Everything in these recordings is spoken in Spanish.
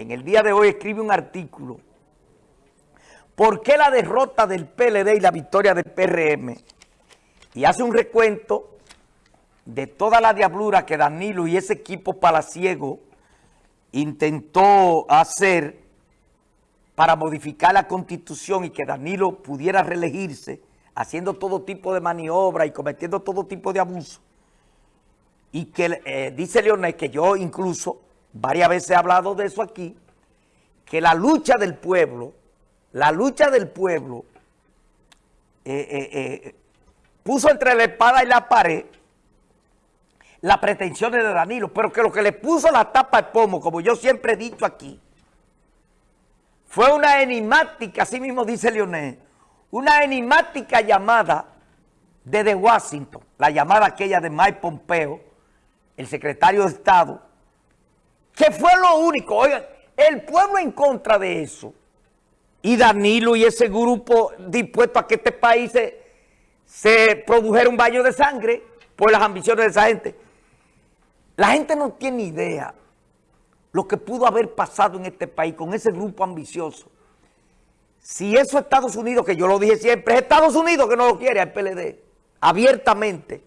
en el día de hoy escribe un artículo. ¿Por qué la derrota del PLD y la victoria del PRM? Y hace un recuento de toda la diablura que Danilo y ese equipo palaciego intentó hacer para modificar la Constitución y que Danilo pudiera reelegirse, haciendo todo tipo de maniobra y cometiendo todo tipo de abuso. Y que eh, dice Leonel que yo incluso varias veces he hablado de eso aquí, que la lucha del pueblo, la lucha del pueblo eh, eh, puso entre la espada y la pared las pretensiones de Danilo, pero que lo que le puso la tapa de pomo, como yo siempre he dicho aquí, fue una enigmática, así mismo dice Leonel, una enigmática llamada desde Washington, la llamada aquella de Mike Pompeo, el secretario de Estado, que fue lo único, oigan, el pueblo en contra de eso, y Danilo y ese grupo dispuesto a que este país se, se produjera un baño de sangre por las ambiciones de esa gente. La gente no tiene idea lo que pudo haber pasado en este país con ese grupo ambicioso. Si eso es Estados Unidos, que yo lo dije siempre, es Estados Unidos que no lo quiere al PLD, abiertamente.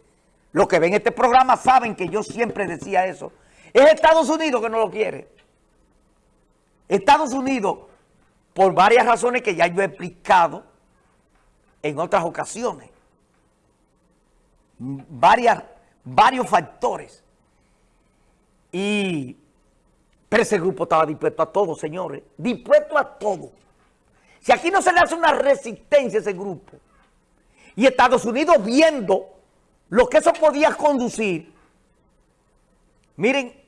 Los que ven este programa saben que yo siempre decía eso. Es Estados Unidos que no lo quiere. Estados Unidos, por varias razones que ya yo he explicado en otras ocasiones, varias, varios factores y, pero ese grupo estaba dispuesto a todo, señores. Dispuesto a todo. Si aquí no se le hace una resistencia a ese grupo, y Estados Unidos viendo lo que eso podía conducir, miren,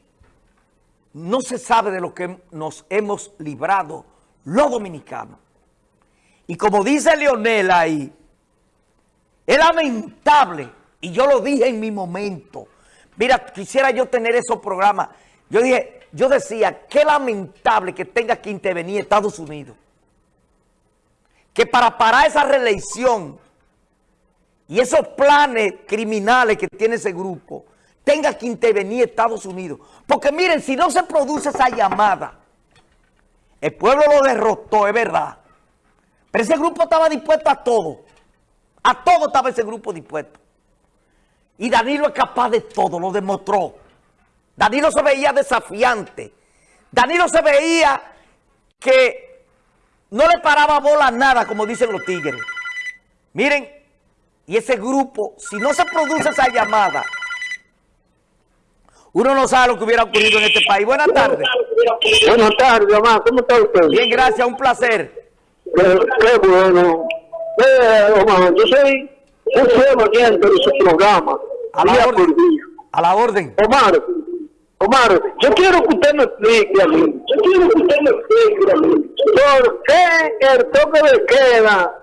no se sabe de lo que nos hemos librado los dominicanos. Y como dice Leonel ahí, es lamentable, y yo lo dije en mi momento, Mira, quisiera yo tener esos programas. Yo dije, yo decía, qué lamentable que tenga que intervenir Estados Unidos. Que para parar esa reelección y esos planes criminales que tiene ese grupo, tenga que intervenir Estados Unidos. Porque miren, si no se produce esa llamada, el pueblo lo derrotó, es verdad. Pero ese grupo estaba dispuesto a todo. A todo estaba ese grupo dispuesto. Y Danilo es capaz de todo, lo demostró. Danilo se veía desafiante. Danilo se veía que no le paraba bola a nada, como dicen los tigres. Miren, y ese grupo, si no se produce esa llamada, uno no sabe lo que hubiera ocurrido en este país. Buenas tardes. Buenas tardes, Omar. ¿Cómo está usted? Bien, gracias. Un placer. Qué, bueno. Eh, Omar, yo soy un fiel oyente de su programa. A la orden. A la orden. Omar, Omar, yo quiero que usted me explique a mí. Yo quiero que usted me explique a mí. ¿Por qué el toque de queda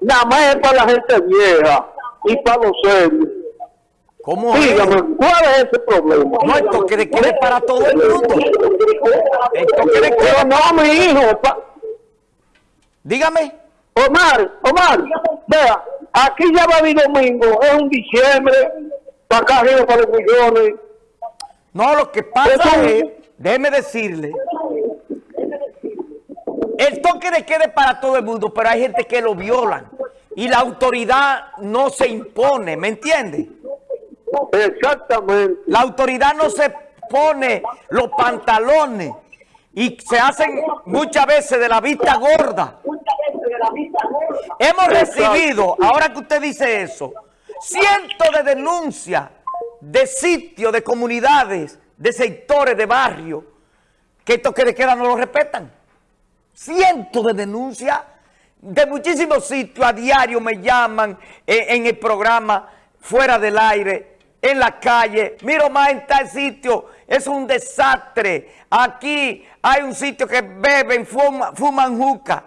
nada más es para la gente vieja y para los serios? ¿Cómo Dígame, ¿cuál es ese problema? No, el toque de queda es para todo el mundo. El toque de queda... no, mi hijo. Pa... Dígame. Omar, Omar, vea, aquí ya va mi domingo, es un diciembre, para acá arriba para los millones. No, lo que pasa es, déjeme decirle, el toque de queda es para todo el mundo, pero hay gente que lo violan y la autoridad no se impone, ¿me entiende? Exactamente. La autoridad no se pone los pantalones y se hacen muchas veces de la vista gorda. Hemos recibido, ahora que usted dice eso, cientos de denuncias de sitios, de comunidades, de sectores, de barrios, que estos que de queda no lo respetan. Cientos de denuncias de muchísimos sitios, a diario me llaman eh, en el programa, fuera del aire, en la calle. Miro más en tal sitio, es un desastre. Aquí hay un sitio que beben, fuman, fuman juca,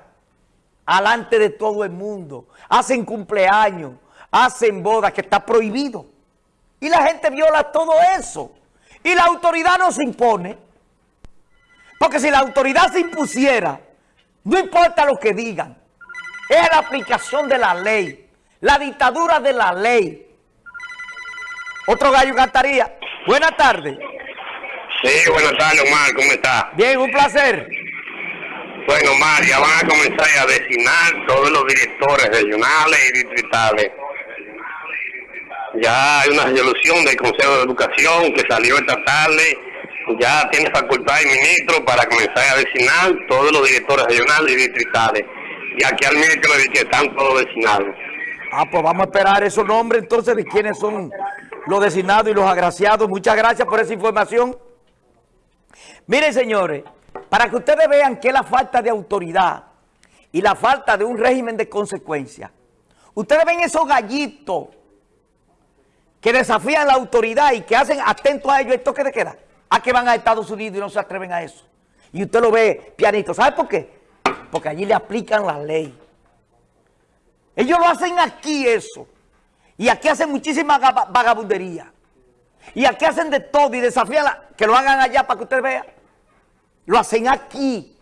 alante de todo el mundo. Hacen cumpleaños hacen bodas que está prohibido. Y la gente viola todo eso. Y la autoridad no se impone. Porque si la autoridad se impusiera, no importa lo que digan, es la aplicación de la ley, la dictadura de la ley. Otro gallo cantaría. Buenas tardes. Sí, buenas tardes, Omar, ¿cómo está? Bien, un placer. Bueno, Omar, ya van a comenzar a designar todos los directores regionales y distritales. Ya hay una resolución del Consejo de Educación que salió esta tarde. Ya tiene facultad el ministro para comenzar a designar todos los directores regionales y distritales. Y aquí al miércoles que están todos designados. Ah, pues vamos a esperar esos nombres entonces de quiénes son los designados y los agraciados. Muchas gracias por esa información. Miren, señores, para que ustedes vean que la falta de autoridad y la falta de un régimen de consecuencia, ustedes ven esos gallitos que desafían la autoridad y que hacen atento a ellos el toque de queda, a que van a Estados Unidos y no se atreven a eso. Y usted lo ve pianito. ¿Sabe por qué? Porque allí le aplican la ley. Ellos lo hacen aquí eso. Y aquí hacen muchísima vagabundería. Y aquí hacen de todo y desafían que lo hagan allá para que usted vea. Lo hacen aquí.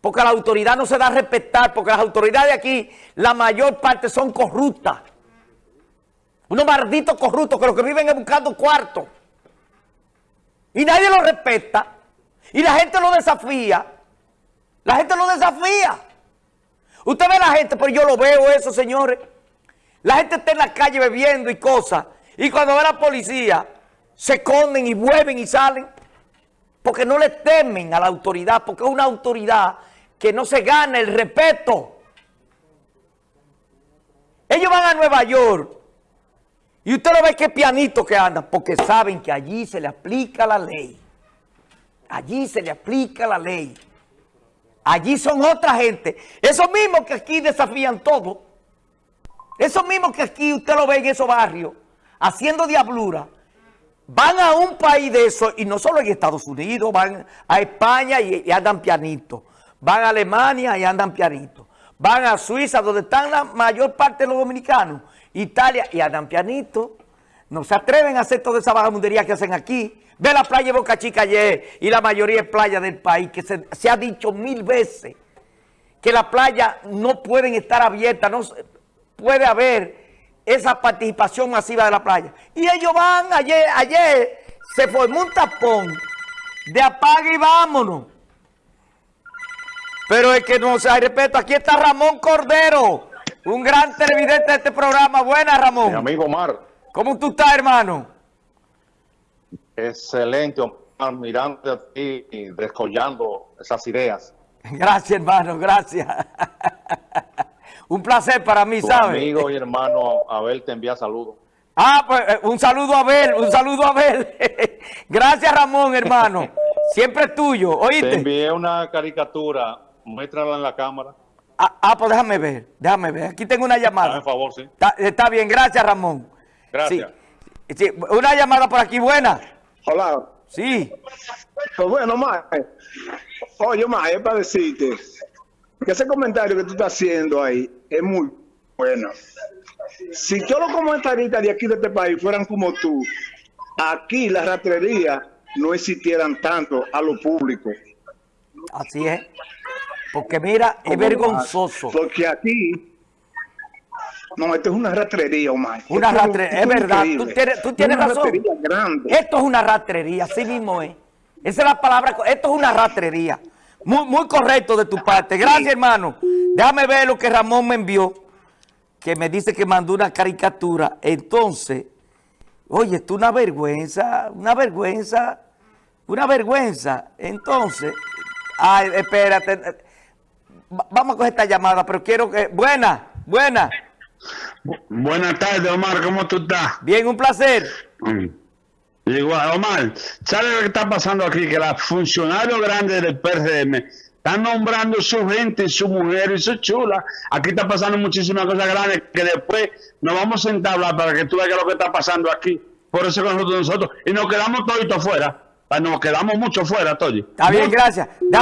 Porque la autoridad no se da a respetar. Porque las autoridades de aquí, la mayor parte son corruptas. Unos malditos corruptos que lo que viven es buscando cuartos. Y nadie lo respeta. Y la gente lo desafía. La gente lo desafía. Usted ve la gente, pero yo lo veo eso, señores. La gente está en la calle bebiendo y cosas. Y cuando ve la policía, se esconden y vuelven y salen. Porque no le temen a la autoridad, porque es una autoridad que no se gana el respeto. Ellos van a Nueva York y usted lo ve que pianito que anda, porque saben que allí se le aplica la ley. Allí se le aplica la ley. Allí son otra gente. Esos mismos que aquí desafían todo. Esos mismos que aquí usted lo ve en esos barrios, haciendo diablura, van a un país de eso, y no solo en Estados Unidos, van a España y, andan pianito. Van a Alemania y andan pianito. Van a Suiza, donde están la mayor parte de los dominicanos. Italia y andan pianito. No se atreven a hacer toda esa vagabundería que hacen aquí. Ve la playa de Boca Chica ayer y la mayoría de playas del país, que se, ha dicho mil veces que las playas no pueden estar abiertas, puede haber esa participación masiva de la playa. Y ellos van, ayer, ayer se formó un tapón de apague y vámonos. Pero es que no se hay respeto. Aquí está Ramón Cordero, un gran televidente de este programa. Buenas, Ramón. Mi amigo Omar. ¿Cómo tú estás, hermano? Excelente, Omar, mirando a ti y descollando esas ideas. Gracias, hermano, gracias. Un placer para mí, tu ¿sabes? amigo y hermano Abel te envía saludos. Ah, pues eh, un saludo a Abel, un saludo a Abel. gracias, Ramón, hermano. Siempre es tuyo, ¿oíste? Te envié una caricatura, muéstrala en la cámara. Ah, ah, pues déjame ver, déjame ver. Aquí tengo una llamada. Por favor, sí. Está, bien, gracias, Ramón. Gracias. Sí, una llamada por aquí, buena. Hola. Sí. Pues bueno, Mae. Oye, Mae, es para decirte que ese comentario que tú estás haciendo ahí es muy bueno. Si todos los comentaristas de aquí de este país fueran como tú, aquí la ratrería no existieran tanto a lo público. Así es. Porque mira, es vergonzoso. Porque aquí no, esto es una ratrería, Omar. Una ratrería, es, verdad. Tú tienes, razón. Esto es una ratrería, así mismo es. Esa es la palabra. Esto es una ratrería. Muy, muy correcto de tu parte. Gracias, hermano. Déjame ver lo que Ramón me envió, que me dice que mandó una caricatura. Entonces, oye, esto es una vergüenza, una vergüenza, una vergüenza. Entonces, ay, espérate. Vamos a coger esta llamada, pero quiero que... Buena, buena. Buenas tardes, Omar, ¿cómo tú estás? Bien, un placer. Mm. Igual, Omar, ¿sabes lo que está pasando aquí? Que los funcionarios grandes del PRM están nombrando su gente, su mujer y su chula. Aquí está pasando muchísimas cosas grandes que después nos vamos a sentar a hablar para que tú veas lo que está pasando aquí. Por eso con nosotros, nosotros. Y nos quedamos toditos fuera. Nos quedamos mucho fuera, Toy. Está bien, gracias.